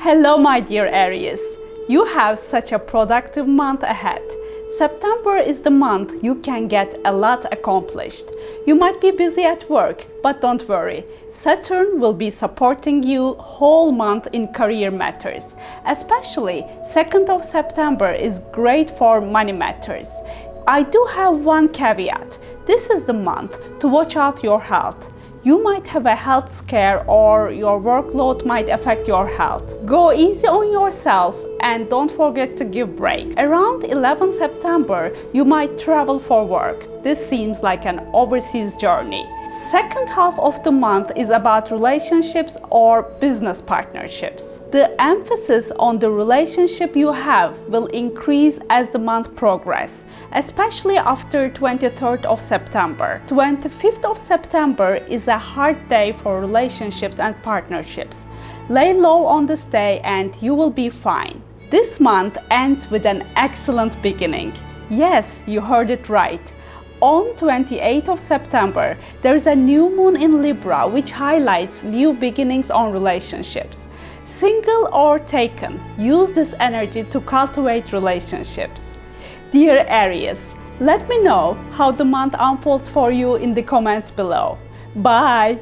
Hello my dear Aries. You have such a productive month ahead. September is the month you can get a lot accomplished. You might be busy at work, but don't worry. Saturn will be supporting you whole month in career matters. Especially 2nd of September is great for money matters. I do have one caveat. This is the month to watch out your health. You might have a health scare or your workload might affect your health. Go easy on yourself and don't forget to give breaks. Around 11 September, you might travel for work. This seems like an overseas journey. Second half of the month is about relationships or business partnerships. The emphasis on the relationship you have will increase as the month progresses, especially after 23rd of September. 25th of September is a hard day for relationships and partnerships. Lay low on this day and you will be fine. This month ends with an excellent beginning. Yes, you heard it right. On 28th of September, there is a new moon in Libra which highlights new beginnings on relationships. Single or taken, use this energy to cultivate relationships. Dear Aries, let me know how the month unfolds for you in the comments below. Bye!